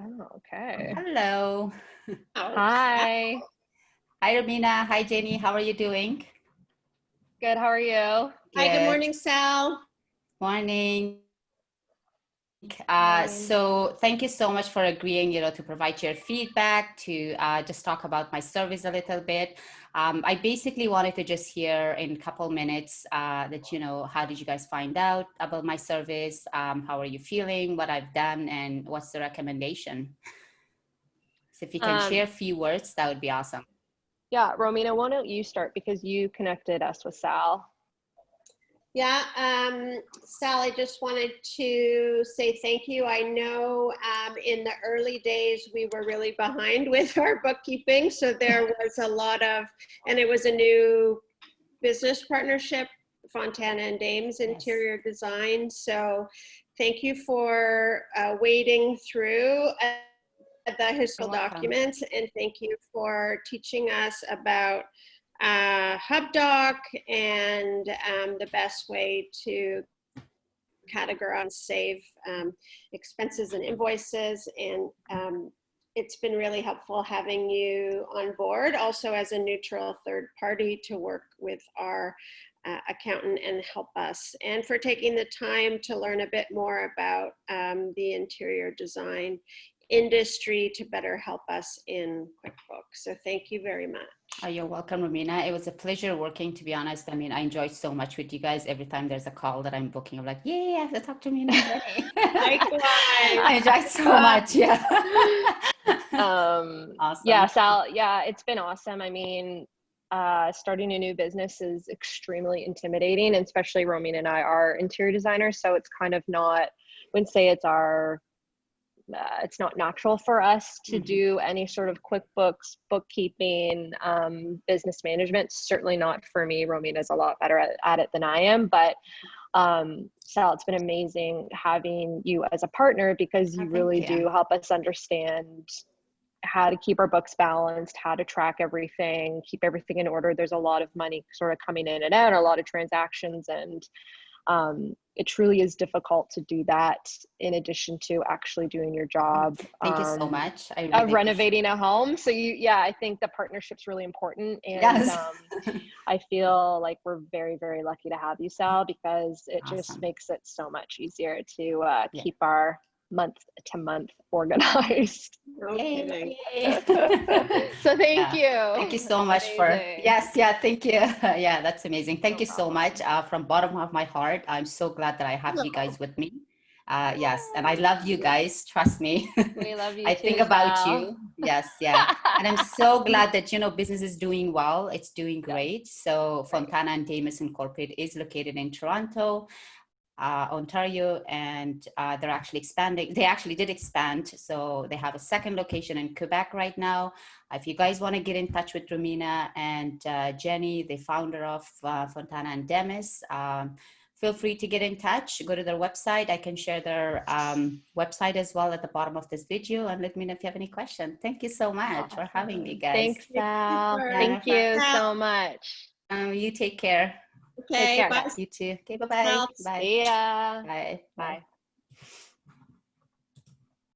Oh, oh, okay. Hello. Hi. Hi, Romina. Hi, Jenny. How are you doing? Good. How are you? Hi, good Good. morning, Sal. Morning. Uh, so thank you so much for agreeing, you know, to provide your feedback, to uh, just talk about my service a little bit. Um, I basically wanted to just hear in a couple minutes uh, that, you know, how did you guys find out about my service? Um, how are you feeling? What I've done and what's the recommendation? So if you can Um, share a few words, that would be awesome. Yeah, Romina, why don't you start because you connected us with Sal. Yeah, um, Sal, I just wanted to say thank you. I know um, in the early days we were really behind with our bookkeeping, so there was a lot of, and it was a new business partnership, Fontana and Dames Interior Design. So thank you for uh, wading through uh, the historical documents, and thank you for teaching us about uh, Hubdoc and um, the best way to categorize save um, expenses and invoices. And um, it's been really helpful having you on board also as a neutral third party to work with our uh, accountant and help us and for taking the time to learn a bit more about um, the interior design industry to better help us in QuickBooks. So thank you very much. Oh, you're welcome, Romina. It was a pleasure working, to be honest. I mean, I enjoyed so much with you guys. Every time there's a call that I'm booking, I'm like, yeah, I have to talk to Romina. and Jenny." Likewise. I enjoyed so much. Yeah. Um, awesome. Yeah, Sal. Yeah, it's been awesome. I mean, uh, starting a new business is extremely intimidating, and especially Romina and I are interior designers, so it's kind of not. Wouldn't say it's our. Uh, it's not natural for us to Mhm. do any sort of QuickBooks, bookkeeping, um, business management. Certainly not for me. Romina's a lot better at, at it than I am, but um, Sal, it's been amazing having you as a partner because Oh, you really you. do help us understand how to keep our books balanced, how to track everything, keep everything in order. There's a lot of money sort of coming in and out, a lot of transactions, and um, it truly is difficult to do that in addition to actually doing your job. Thank you so um, much. I really Of renovating a home. So you, yeah, I think the partnership's really important, and Yes. um, I feel like we're very, very lucky to have you, Sal, because it just makes it so much easier to uh, Yeah. keep our month to month organized. No Yay, so thank Yeah. you. Thank you so That's much for yes, yeah, thank you. yeah, that's amazing. Thank No you so much. Uh, from bottom of my heart, I'm so glad that I have you guys with me. Uh, yes, and I love you guys. Trust me. We love you I too, think about Sal. you. Yes, yeah. and I'm so glad that you know business is doing well. It's doing great. So Fontana and Damus Incorporated is located in Toronto, uh, Ontario, and uh, they're actually expanding. They actually did expand, so they have a second location in Quebec right now. If you guys want to get in touch with Romina and uh, Jenny, the founder of uh, Fontana and Demis, um, feel free to get in touch. Go to their website. I can share their um, website as well at the bottom of this video, and let me know if you have any questions. Thank you so much for having me, guys. Thanks, Sal. Thank you so much. Um, you take care. Okay, care. bye. You too. Okay, bye-bye. Bye. See ya. Bye. Bye.